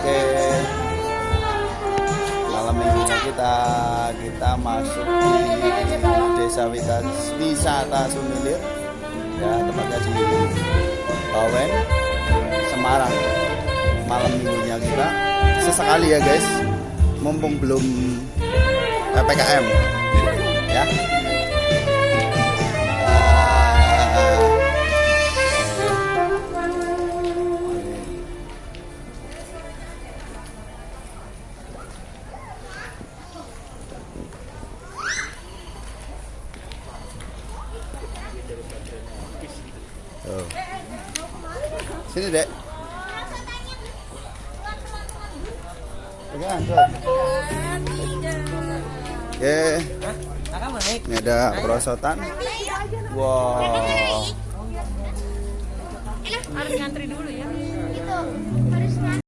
Oke. Malam minggunya kita kita masuk di Desa Wisata, Sumilir. Ya, tepatnya di Bawen, Semarang. Malam minggunya kita sesekali ya guys. Mumpung belum PPKM. Ya. Tuh. Sini, Dek. Oke, ini ada perosotan. Wow. harus ngantri dulu ya